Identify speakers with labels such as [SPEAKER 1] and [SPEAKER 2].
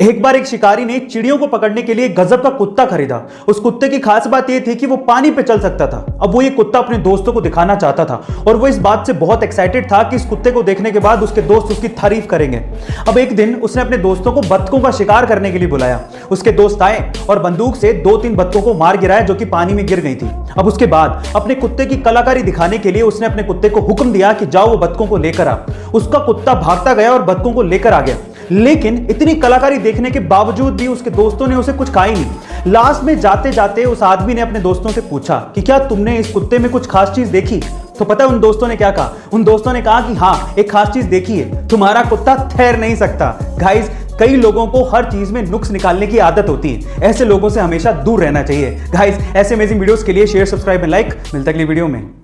[SPEAKER 1] एक बार एक शिकारी ने चिड़ियों को पकड़ने के लिए गजब का कुत्ता खरीदा। उस कुत्ते की खास बात यह थी कि वो पानी पे चल सकता था। अब वो ये कुत्ता अपने दोस्तों को दिखाना चाहता था और वो इस बात से बहुत एक्साइटेड था कि इस कुत्ते को देखने के बाद उसके दोस्त उसकी तारीफ़ करेंगे। अब एक दिन उसने अपने दोस्तों को बत्तखों का शिकार करने के लिए बुलाया। उसके दोस्त आए और बंदूक से दो तीन बत्तखों को मार गिराया जो कि पानी में गिर गई थी। अब उसके बाद अपने कुत्ते की कलाकारी दिखाने के लिए उसने अपने कुत्ते को हुक्म दिया कि जाओ वो बत्तखों को लेकर आ। उसका कुत्ता भागता गया और बत्तखों को लेकर आ गया। लेकिन इतनी कलाकारी देखने के बावजूद भी उसके दोस्तों ने उसे कुछ कहा ही नहीं। लास्ट में जाते जाते उस आदमी ने अपने दोस्तों से पूछा कि क्या तुमने इस कुत्ते में कुछ खास चीज़ देखी? तो पता है उन दोस्तों ने क्या कहा? उन दोस्तों ने कहा कि हाँ एक खास चीज़ देखी है। तुम्हारा कुत्ता ठहर नहीं सकता। गाइस कई लोगों को हर चीज़ में नुक्स निकालने की आदत होती है। ऐसे लोगों से हमेशा दूर रहना चाहिए। गाइस ऐसे अमेजिंग वीडियोस के लिए शेयर सब्सक्राइब एंड लाइक मिलता अगली वीडियो में।